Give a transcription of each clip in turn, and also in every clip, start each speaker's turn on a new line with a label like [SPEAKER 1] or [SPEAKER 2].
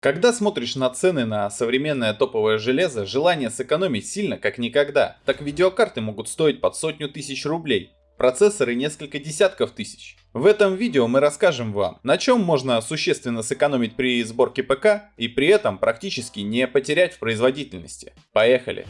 [SPEAKER 1] Когда смотришь на цены на современное топовое железо, желание сэкономить сильно как никогда. Так видеокарты могут стоить под сотню тысяч рублей, процессоры несколько десятков тысяч. В этом видео мы расскажем вам, на чем можно существенно сэкономить при сборке ПК и при этом практически не потерять в производительности. Поехали!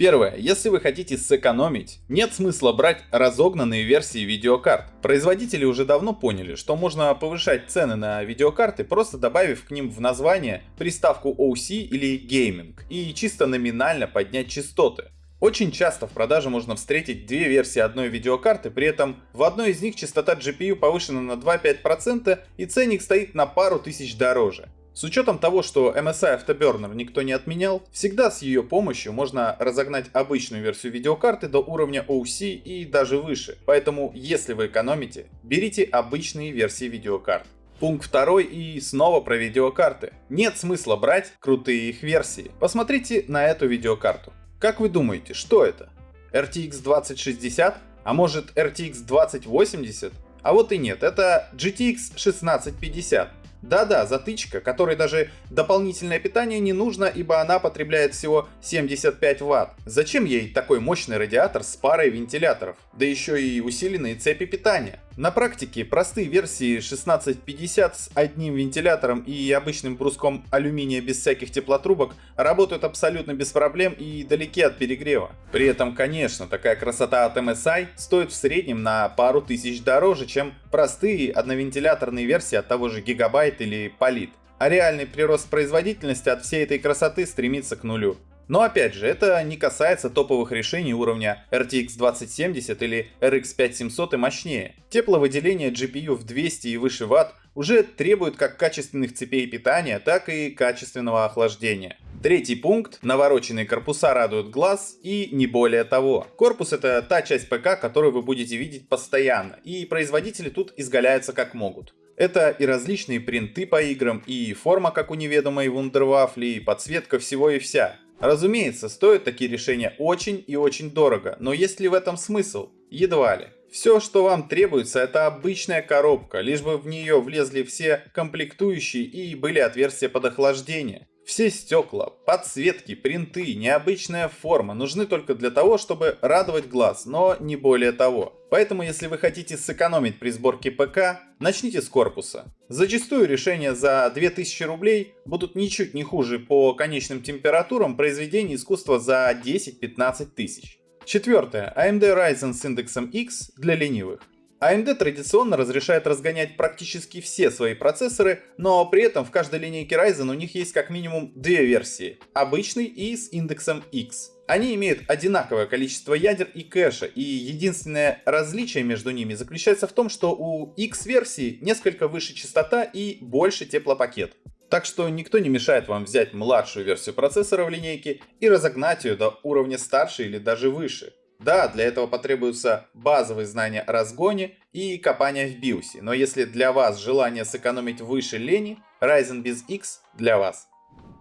[SPEAKER 1] Первое. Если вы хотите сэкономить, нет смысла брать разогнанные версии видеокарт. Производители уже давно поняли, что можно повышать цены на видеокарты, просто добавив к ним в название приставку OC или Gaming и чисто номинально поднять частоты. Очень часто в продаже можно встретить две версии одной видеокарты, при этом в одной из них частота GPU повышена на 2-5% и ценник стоит на пару тысяч дороже. С учетом того, что MSI Afterburner никто не отменял, всегда с ее помощью можно разогнать обычную версию видеокарты до уровня OC и даже выше. Поэтому, если вы экономите, берите обычные версии видеокарт. Пункт второй и снова про видеокарты. Нет смысла брать крутые их версии. Посмотрите на эту видеокарту. Как вы думаете, что это? RTX 2060? А может RTX 2080? А вот и нет, это GTX 1650. Да-да, затычка, которой даже дополнительное питание не нужно, ибо она потребляет всего 75 Вт. Зачем ей такой мощный радиатор с парой вентиляторов? Да еще и усиленные цепи питания. На практике простые версии 1650 с одним вентилятором и обычным бруском алюминия без всяких теплотрубок работают абсолютно без проблем и далеки от перегрева. При этом, конечно, такая красота от MSI стоит в среднем на пару тысяч дороже, чем простые одновентиляторные версии от того же Gigabyte или Polit. А реальный прирост производительности от всей этой красоты стремится к нулю. Но опять же, это не касается топовых решений уровня RTX 2070 или RX 5700 и мощнее. Тепловыделение GPU в 200 и выше Вт уже требует как качественных цепей питания, так и качественного охлаждения. Третий пункт. Навороченные корпуса радуют глаз и не более того. Корпус это та часть ПК, которую вы будете видеть постоянно, и производители тут изгаляются как могут. Это и различные принты по играм, и форма как у неведомой вундервафли, и подсветка всего и вся. Разумеется, стоят такие решения очень и очень дорого, но есть ли в этом смысл? Едва ли. Все, что вам требуется, это обычная коробка, лишь бы в нее влезли все комплектующие и были отверстия под охлаждение. Все стекла, подсветки, принты, необычная форма нужны только для того, чтобы радовать глаз, но не более того. Поэтому если вы хотите сэкономить при сборке ПК, начните с корпуса. Зачастую решения за 2000 рублей будут ничуть не хуже по конечным температурам произведения искусства за 10-15 тысяч. Четвертое. AMD Ryzen с индексом X для ленивых. AMD традиционно разрешает разгонять практически все свои процессоры, но при этом в каждой линейке Ryzen у них есть как минимум две версии, обычный и с индексом X. Они имеют одинаковое количество ядер и кэша, и единственное различие между ними заключается в том, что у X-версии несколько выше частота и больше теплопакет. Так что никто не мешает вам взять младшую версию процессора в линейке и разогнать ее до уровня старше или даже выше. Да, для этого потребуются базовые знания о разгоне и копания в биосе, но если для вас желание сэкономить выше лени, Ryzen без X для вас.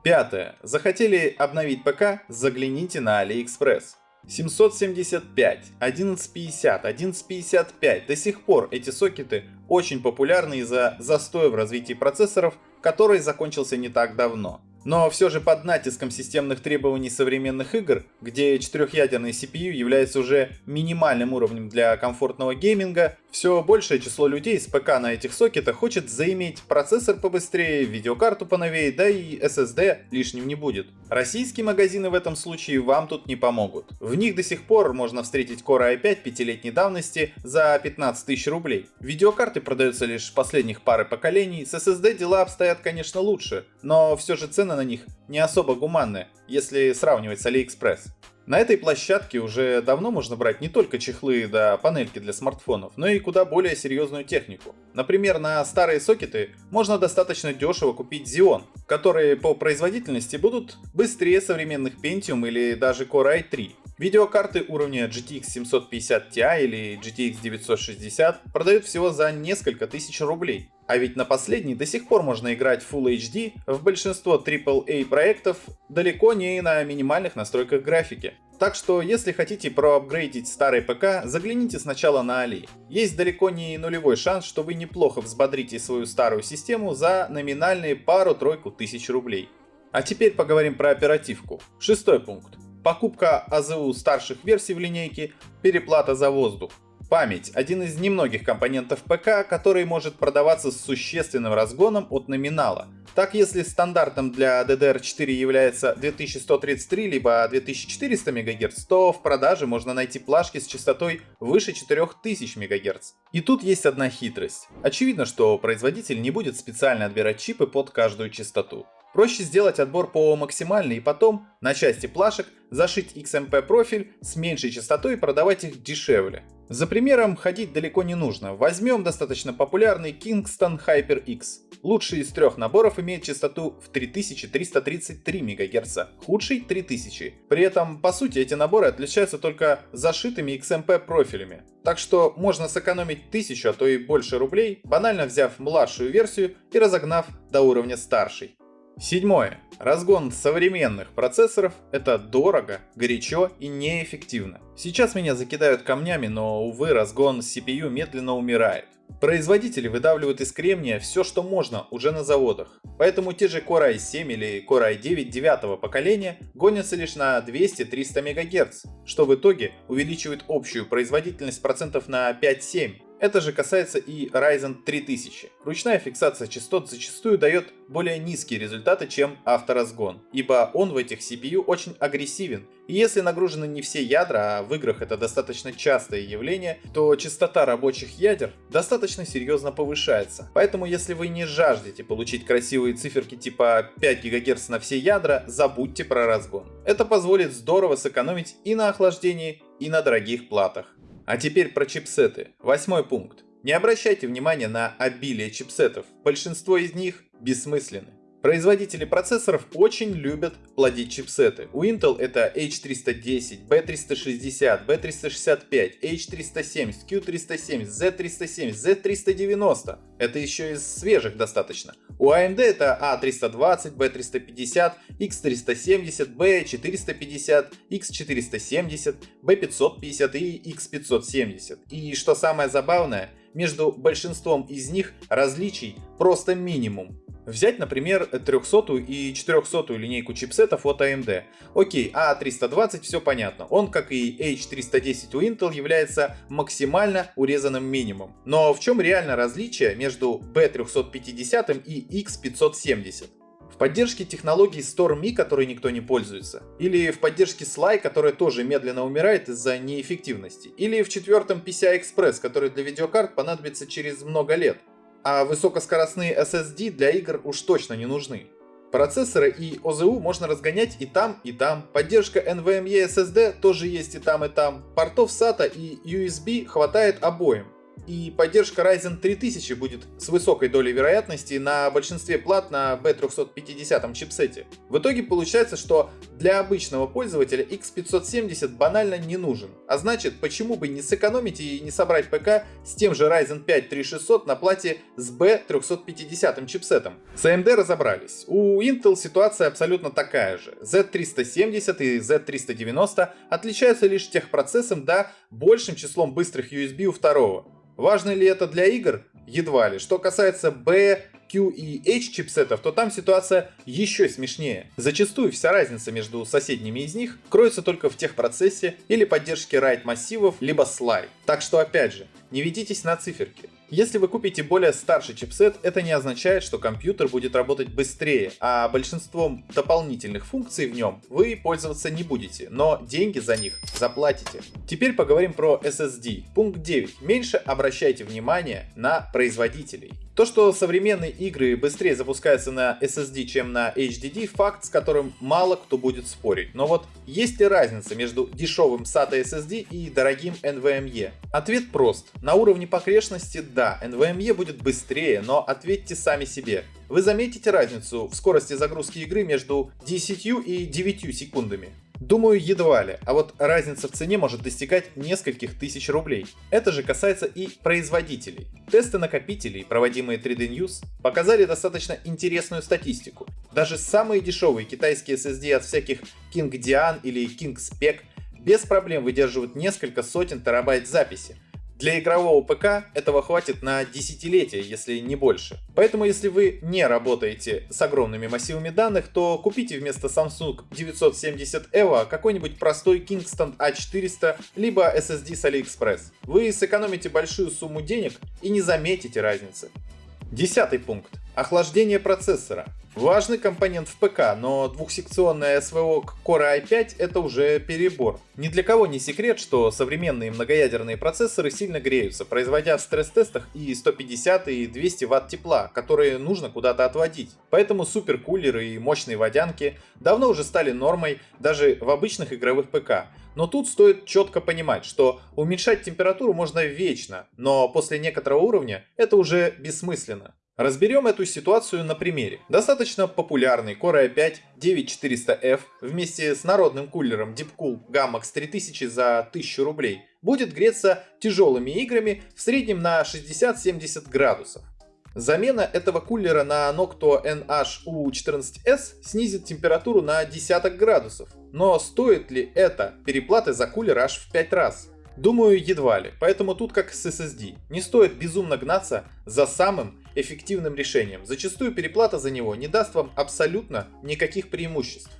[SPEAKER 1] Пятое. Захотели обновить ПК? Загляните на AliExpress. 775, 1150, 1155. До сих пор эти сокеты очень популярны из-за застоя в развитии процессоров, который закончился не так давно. Но все же под натиском системных требований современных игр, где четырехъядерный CPU является уже минимальным уровнем для комфортного гейминга, все большее число людей с ПК на этих сокетах хочет заиметь процессор побыстрее, видеокарту поновее, да и SSD лишним не будет. Российские магазины в этом случае вам тут не помогут. В них до сих пор можно встретить Core i5 пятилетней давности за 15 тысяч рублей. Видеокарты продаются лишь последних пары поколений, с SSD дела обстоят конечно лучше, но все же цены на них не особо гуманны, если сравнивать с AliExpress. На этой площадке уже давно можно брать не только чехлы да панельки для смартфонов, но и куда более серьезную технику. Например, на старые сокеты можно достаточно дешево купить Xeon, которые по производительности будут быстрее современных Pentium или даже Core i3. Видеокарты уровня GTX 750 Ti или GTX 960 продают всего за несколько тысяч рублей. А ведь на последней до сих пор можно играть Full HD в большинство AAA проектов далеко не на минимальных настройках графики. Так что, если хотите проапгрейдить старый ПК, загляните сначала на Али. Есть далеко не нулевой шанс, что вы неплохо взбодрите свою старую систему за номинальные пару-тройку тысяч рублей. А теперь поговорим про оперативку. Шестой пункт. Покупка АЗУ старших версий в линейке, переплата за воздух. Память – один из немногих компонентов ПК, который может продаваться с существенным разгоном от номинала. Так, если стандартом для DDR4 является 2133 либо 2400 МГц, то в продаже можно найти плашки с частотой выше 4000 МГц. И тут есть одна хитрость. Очевидно, что производитель не будет специально отбирать чипы под каждую частоту. Проще сделать отбор по максимальной и потом на части плашек зашить XMP профиль с меньшей частотой и продавать их дешевле. За примером ходить далеко не нужно. Возьмем достаточно популярный Kingston HyperX. Лучший из трех наборов имеет частоту в 3333 МГц, худший 3000. При этом, по сути, эти наборы отличаются только зашитыми XMP профилями. Так что можно сэкономить 1000, а то и больше рублей, банально взяв младшую версию и разогнав до уровня старшей. Седьмое. Разгон современных процессоров – это дорого, горячо и неэффективно. Сейчас меня закидают камнями, но, увы, разгон CPU медленно умирает. Производители выдавливают из кремния все, что можно уже на заводах. Поэтому те же Core i7 или Core i9 девятого поколения гонятся лишь на 200-300 МГц, что в итоге увеличивает общую производительность процентов на 5-7. Это же касается и Ryzen 3000. Ручная фиксация частот зачастую дает более низкие результаты, чем авторазгон, ибо он в этих CPU очень агрессивен. И если нагружены не все ядра, а в играх это достаточно частое явление, то частота рабочих ядер достаточно серьезно повышается. Поэтому если вы не жаждете получить красивые циферки типа 5 ГГц на все ядра, забудьте про разгон. Это позволит здорово сэкономить и на охлаждении, и на дорогих платах. А теперь про чипсеты. Восьмой пункт. Не обращайте внимания на обилие чипсетов. Большинство из них бессмысленны. Производители процессоров очень любят плодить чипсеты. У Intel это H310, B360, B365, H370, Q370, Z370, Z390. Это еще из свежих достаточно. У AMD это A320, B350, X370, B450, X470, B550 и X570. И что самое забавное, между большинством из них различий просто минимум. Взять, например, 300 и 400 линейку чипсетов от AMD. Окей, A320 все понятно. Он, как и H310 у Intel, является максимально урезанным минимумом. Но в чем реально различие между B350 и X570? Поддержке технологии StormE, которой никто не пользуется, или в поддержке Sly, которая тоже медленно умирает из-за неэффективности, или в четвертом PCI Express, который для видеокарт понадобится через много лет. А высокоскоростные SSD для игр уж точно не нужны. Процессоры и ОЗУ можно разгонять и там, и там. Поддержка NVMe SSD тоже есть и там, и там. Портов SATA и USB хватает обоим и поддержка Ryzen 3000 будет с высокой долей вероятности на большинстве плат на B350 чипсете. В итоге получается, что для обычного пользователя X570 банально не нужен. А значит, почему бы не сэкономить и не собрать ПК с тем же Ryzen 5 3600 на плате с B350 чипсетом? С AMD разобрались. У Intel ситуация абсолютно такая же. Z370 и Z390 отличаются лишь техпроцессом да большим числом быстрых USB у второго. Важно ли это для игр? Едва ли. Что касается B, Q и H чипсетов, то там ситуация еще смешнее. Зачастую вся разница между соседними из них кроется только в техпроцессе или поддержке RAID массивов, либо SLI. Так что опять же, не ведитесь на циферки. Если вы купите более старший чипсет, это не означает, что компьютер будет работать быстрее, а большинством дополнительных функций в нем вы пользоваться не будете, но деньги за них заплатите. Теперь поговорим про SSD. Пункт 9. Меньше обращайте внимание на производителей. То, что современные игры быстрее запускаются на SSD, чем на HDD, факт, с которым мало кто будет спорить. Но вот есть ли разница между дешевым SATA SSD и дорогим NVMe? Ответ прост. На уровне погрешности да, NVMe будет быстрее, но ответьте сами себе. Вы заметите разницу в скорости загрузки игры между 10 и 9 секундами? Думаю, едва ли, а вот разница в цене может достигать нескольких тысяч рублей. Это же касается и производителей. Тесты накопителей, проводимые 3D News, показали достаточно интересную статистику. Даже самые дешевые китайские SSD от всяких King Dian или King Spec без проблем выдерживают несколько сотен терабайт записи, для игрового ПК этого хватит на десятилетия, если не больше. Поэтому если вы не работаете с огромными массивами данных, то купите вместо Samsung 970 EVO какой-нибудь простой Kingston A400 либо SSD с AliExpress. Вы сэкономите большую сумму денег и не заметите разницы. Десятый пункт. Охлаждение процессора. Важный компонент в ПК, но двухсекционная СВО к Core i5 это уже перебор. Ни для кого не секрет, что современные многоядерные процессоры сильно греются, производя в стресс-тестах и 150 и 200 Вт тепла, которые нужно куда-то отводить. Поэтому суперкулеры и мощные водянки давно уже стали нормой даже в обычных игровых ПК. Но тут стоит четко понимать, что уменьшать температуру можно вечно, но после некоторого уровня это уже бессмысленно. Разберем эту ситуацию на примере. Достаточно популярный Core i5 9400F вместе с народным кулером Deepcool Gammax 3000 за 1000 рублей будет греться тяжелыми играми в среднем на 60-70 градусов. Замена этого кулера на Noctua NH-U14S снизит температуру на десяток градусов. Но стоит ли это переплаты за кулер аж в 5 раз? Думаю, едва ли. Поэтому тут как с SSD. Не стоит безумно гнаться за самым эффективным решением. Зачастую переплата за него не даст вам абсолютно никаких преимуществ.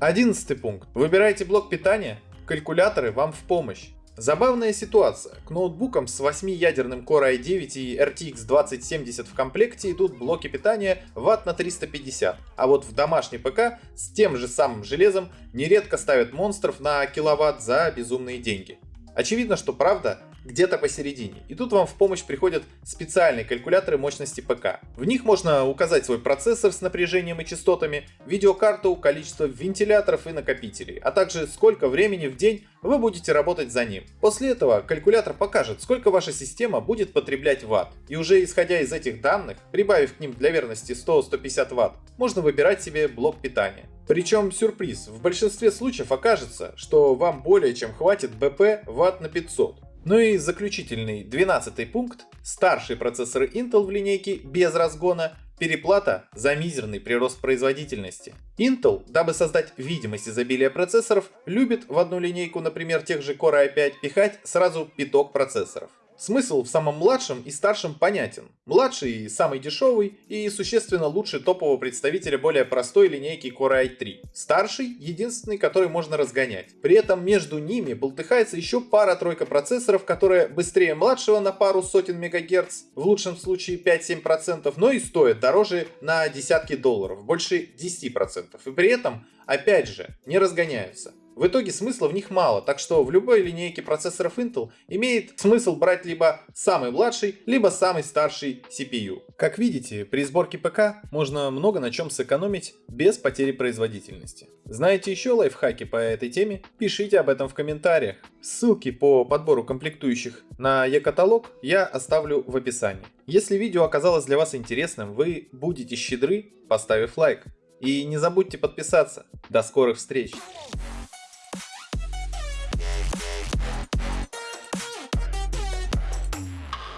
[SPEAKER 1] Одиннадцатый пункт. Выбирайте блок питания, калькуляторы вам в помощь. Забавная ситуация. К ноутбукам с 8-ядерным Core i9 и RTX 2070 в комплекте идут блоки питания Вт на 350, а вот в домашний ПК с тем же самым железом нередко ставят монстров на киловатт за безумные деньги. Очевидно, что правда где-то посередине. И тут вам в помощь приходят специальные калькуляторы мощности ПК. В них можно указать свой процессор с напряжением и частотами, видеокарту, количество вентиляторов и накопителей, а также сколько времени в день вы будете работать за ним. После этого калькулятор покажет, сколько ваша система будет потреблять ватт. И уже исходя из этих данных, прибавив к ним для верности 100-150 ватт, можно выбирать себе блок питания. Причем сюрприз, в большинстве случаев окажется, что вам более чем хватит БП ватт на 500. Ну и заключительный, 12 пункт. Старшие процессоры Intel в линейке без разгона Переплата за мизерный прирост производительности. Intel, дабы создать видимость изобилия процессоров, любит в одну линейку, например, тех же Core i5, пихать сразу пяток процессоров. Смысл в самом младшем и старшем понятен. Младший самый дешевый и существенно лучше топового представителя более простой линейки Core i3. Старший единственный, который можно разгонять. При этом между ними болтыхается еще пара-тройка процессоров, которые быстрее младшего на пару сотен мегагерц, в лучшем случае 5-7%, но и стоят дороже на десятки долларов, больше 10%. И при этом, опять же, не разгоняются. В итоге смысла в них мало, так что в любой линейке процессоров Intel имеет смысл брать либо самый младший, либо самый старший CPU. Как видите, при сборке ПК можно много на чем сэкономить без потери производительности. Знаете еще лайфхаки по этой теме? Пишите об этом в комментариях. Ссылки по подбору комплектующих на e-каталог я оставлю в описании. Если видео оказалось для вас интересным, вы будете щедры, поставив лайк. И не забудьте подписаться. До скорых встреч!